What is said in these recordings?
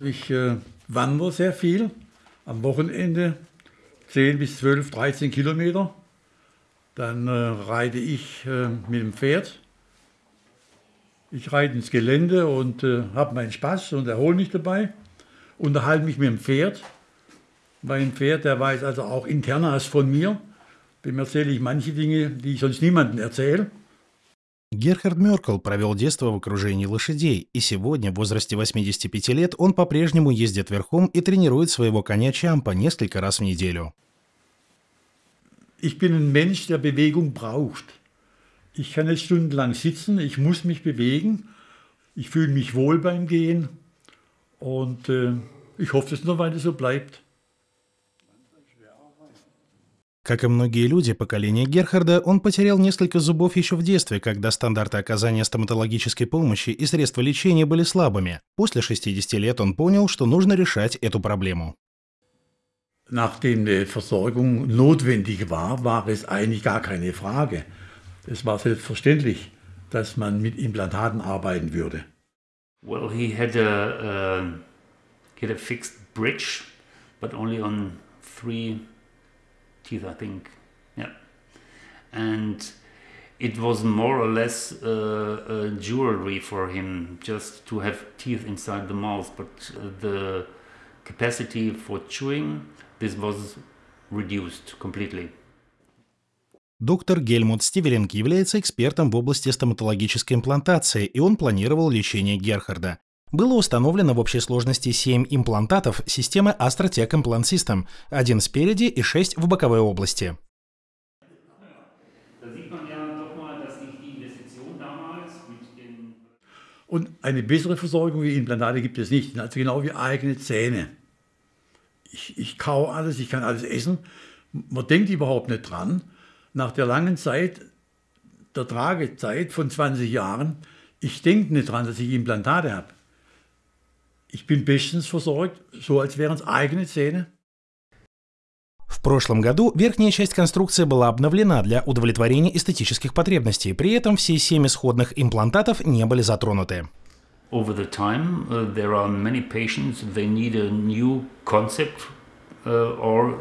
Ich äh, wandere sehr viel. Am Wochenende 10 bis 12, 13 Kilometer. Dann äh, reite ich äh, mit dem Pferd. Ich reite ins Gelände und äh, habe meinen Spaß und erhole mich dabei. Unterhalte mich mit dem Pferd. Mein Pferd, der weiß also auch Internas von mir. Dem erzähle ich manche Dinge, die ich sonst niemandem erzähle. Герхард Меркл провел детство в окружении лошадей, и сегодня, в возрасте 85 лет, он по-прежнему ездит верхом и тренирует своего коня Чампа несколько раз в неделю. Ich bin ein Mensch, der Bewegung braucht. Ich kann nicht stundenlang sitzen, ich muss mich bewegen. Ich fühle mich wohl beim Gehen und äh, ich hoffe, dass es noch weiter so bleibt. Как и многие люди поколения Герхарда, он потерял несколько зубов еще в детстве, когда стандарты оказания стоматологической помощи и средства лечения были слабыми. После 60 лет он понял, что нужно решать эту проблему. Nachdem eine Versorgung notwendig war, war es eigentlich gar keine Frage. Es war selbstverständlich, dass man mit Implantaten arbeiten würde. Well, he had a, uh, he had a fixed bridge, but only on three teeth, I think. Yeah. And it was more or less uh, jewelry for him just to have teeth inside the mouth, but uh, the capacity for chewing, this was reduced completely. Доктор Гельмут Стивелинг является экспертом в области стоматологической имплантации, и он планировал лечение Герхарда. Было установлено в общей сложности 7 имплантатов системы AstroTech Implant System, один спереди и 6 в боковой области. Und eine bessere Versorgung wie Implantate gibt es nicht. Also genau wie eigene Zähne. Ich, ich kau alles, ich kann alles essen. Man denkt überhaupt nicht dran. Nach der langen Zeit, der Tragezeit von 20 Jahren, ich denke nicht dran, dass ich Implantate habe. Ich bin bestens versorgt, so als wären es eigene Zähne. В прошлом году верхняя часть конструкции была обновлена для удовлетворения эстетических потребностей, при этом все семь исходных имплантатов не были затронуты. Over the time, uh, there are many patients, they need a new concept uh, or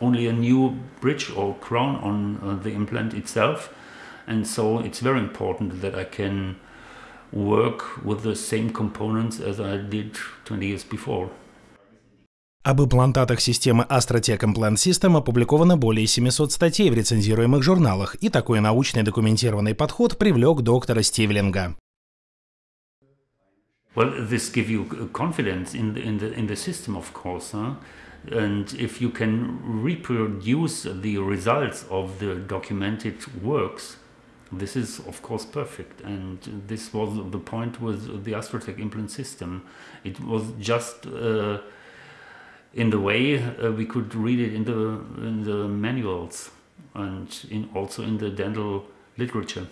only a new bridge or crown on uh, the implant itself. And so it's very important that I can work with the same components as I did 20 years before. Об имплантатах системы AstroTech Implant System опубликовано более 700 статей в рецензируемых журналах, и такой научный документированный подход привлек доктора Стивлинга. Well, this gives you confidence in the, in the, in the system, of course. Huh? And if you can reproduce the results of the documented works, This is, of course, perfect. And this was the point with the Astrotech implant system. It was just uh, in the way uh, we could read it in the, in the manuals and in, also in the dental literature.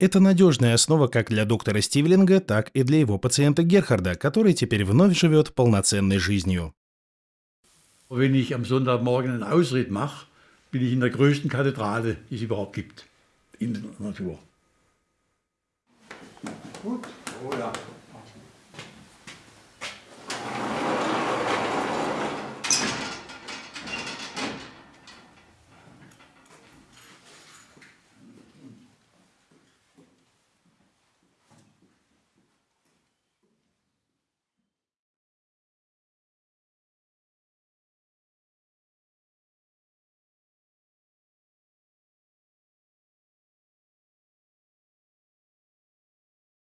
Это надежная основа как для доктора Стивлинга, так и для его пациента Герхарда, который теперь вновь живет полноценной жизнью. Wenn ich am Sonntagmorgen einen Ausritt mache, bin ich in der größten Kathedrale, die es überhaupt gibt, in der Natur. Gut, oh ja.